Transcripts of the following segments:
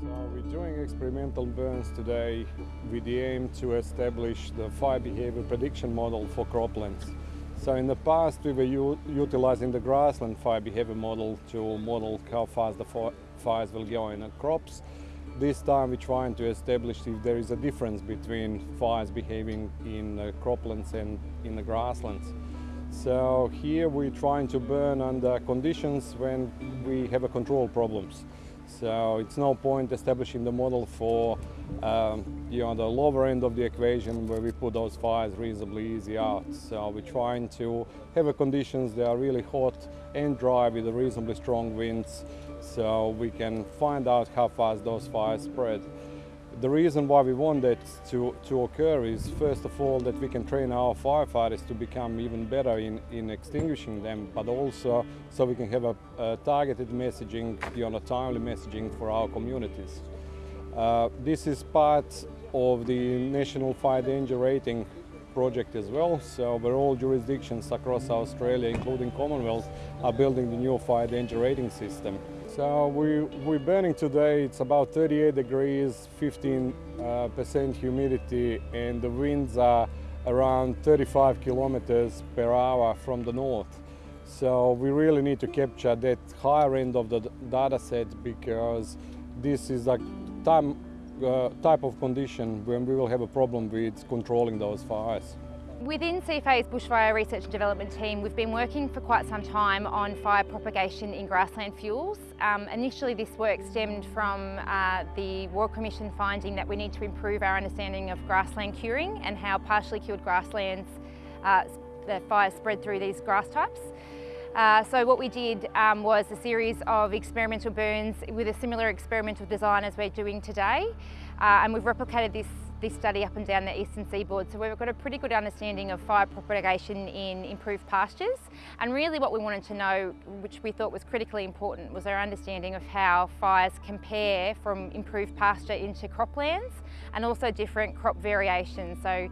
So we're doing experimental burns today with the aim to establish the fire behavior prediction model for croplands. So in the past we were utilizing the grassland fire behavior model to model how fast the fires will go in the crops. This time we're trying to establish if there is a difference between fires behaving in the croplands and in the grasslands. So here we're trying to burn under conditions when we have a control problems. So it's no point establishing the model for um, you know, the lower end of the equation where we put those fires reasonably easy out. So we're trying to have conditions that are really hot and dry with reasonably strong winds so we can find out how fast those fires spread. The reason why we want that to, to occur is first of all that we can train our firefighters to become even better in, in extinguishing them, but also so we can have a, a targeted messaging, you know, timely messaging for our communities. Uh, this is part of the National Fire Danger Rating project as well. So where all jurisdictions across Australia, including Commonwealth, are building the new fire danger rating system. So we, we're burning today, it's about 38 degrees, 15% uh, humidity and the winds are around 35 kilometers per hour from the north. So we really need to capture that higher end of the data set because this is a time, uh, type of condition when we will have a problem with controlling those fires. Within CFA's Bushfire Research and Development team, we've been working for quite some time on fire propagation in grassland fuels. Um, initially this work stemmed from uh, the Royal Commission finding that we need to improve our understanding of grassland curing and how partially cured grasslands, uh, the fire spread through these grass types. Uh, so what we did um, was a series of experimental burns with a similar experimental design as we're doing today. Uh, and we've replicated this this study up and down the eastern seaboard. So we've got a pretty good understanding of fire propagation in improved pastures. And really what we wanted to know, which we thought was critically important, was our understanding of how fires compare from improved pasture into croplands and also different crop variations. So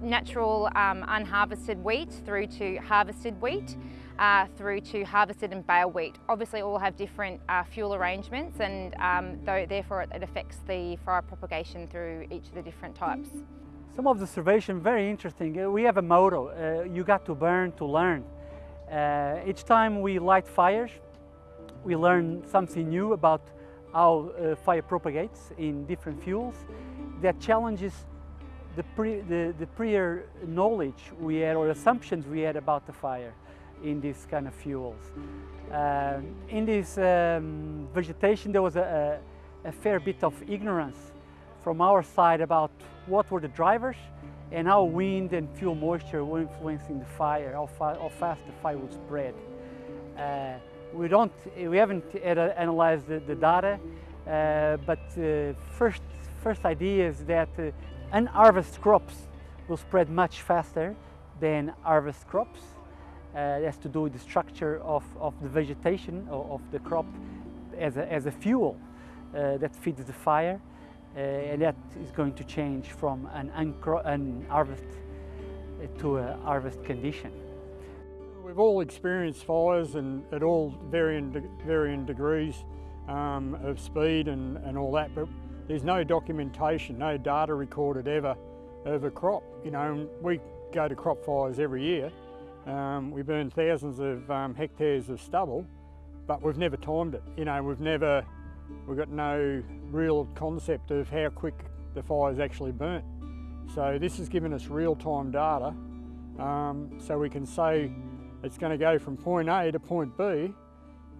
natural um, unharvested wheat through to harvested wheat uh, through to harvested and bale wheat. Obviously all have different uh, fuel arrangements and um, though, therefore it, affects the fire propagation through each of the different types. Some of the observation very interesting. Uh, we have a motto, uh, you got to burn to learn. Uh, each time we light fires, we learn something new about how uh, fire propagates in different fuels that challenges the, pre, the, the prior knowledge we had or assumptions we had about the fire in these kind of fuels. Uh, in this um, vegetation there was a, a, a, fair bit of ignorance from our side about what were the drivers and how wind and fuel moisture were influencing the fire, how, how fast the fire would spread. Uh, we don't, we haven't analyzed the, the data, uh, but uh, first, first idea is that uh, unharvested crops will spread much faster than harvest crops uh, has to do with the structure of, of the vegetation of, of the crop as a, as a fuel uh, that feeds the fire uh, and that is going to change from an unharvest to a harvest condition. We've all experienced fires and at all varying, de varying degrees um, of speed and, and all that, but there's no documentation, no data recorded ever of a crop. You know, we go to crop fires every year um, we burn thousands of um, hectares of stubble, but we've never timed it. You know, we've never, we've got no real concept of how quick the fire's actually burnt. So this has given us real-time data, um, so we can say it's going to go from point A to point B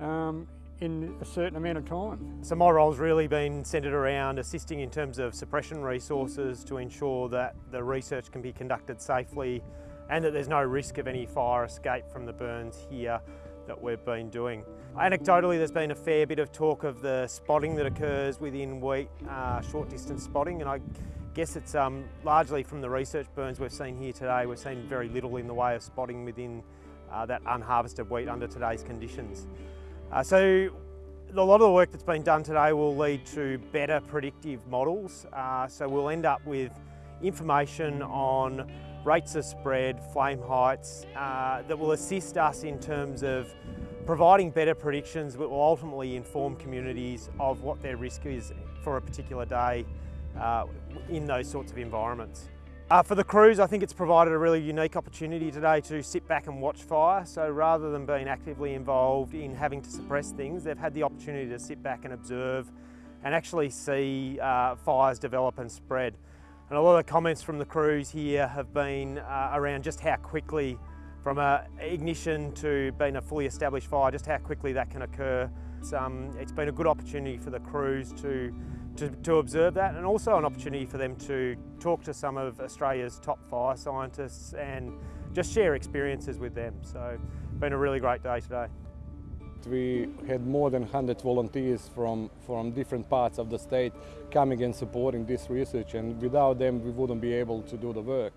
um, in a certain amount of time. So my role's really been centred around assisting in terms of suppression resources to ensure that the research can be conducted safely and that there's no risk of any fire escape from the burns here that we've been doing. Anecdotally, there's been a fair bit of talk of the spotting that occurs within wheat, uh, short distance spotting, and I guess it's um, largely from the research burns we've seen here today. We've seen very little in the way of spotting within uh, that unharvested wheat under today's conditions. Uh, so a lot of the work that's been done today will lead to better predictive models. Uh, so we'll end up with information on rates of spread, flame heights, uh, that will assist us in terms of providing better predictions that will ultimately inform communities of what their risk is for a particular day uh, in those sorts of environments. Uh, for the crews, I think it's provided a really unique opportunity today to sit back and watch fire. So rather than being actively involved in having to suppress things, they've had the opportunity to sit back and observe and actually see uh, fires develop and spread. And a lot of the comments from the crews here have been uh, around just how quickly, from a ignition to being a fully established fire, just how quickly that can occur. It's, um, it's been a good opportunity for the crews to to, to observe that and also an opportunity for them to talk to some of Australia's top fire scientists and just share experiences with them. So it's been a really great day today. We had more than 100 volunteers from, from different parts of the state coming and supporting this research and without them we wouldn't be able to do the work.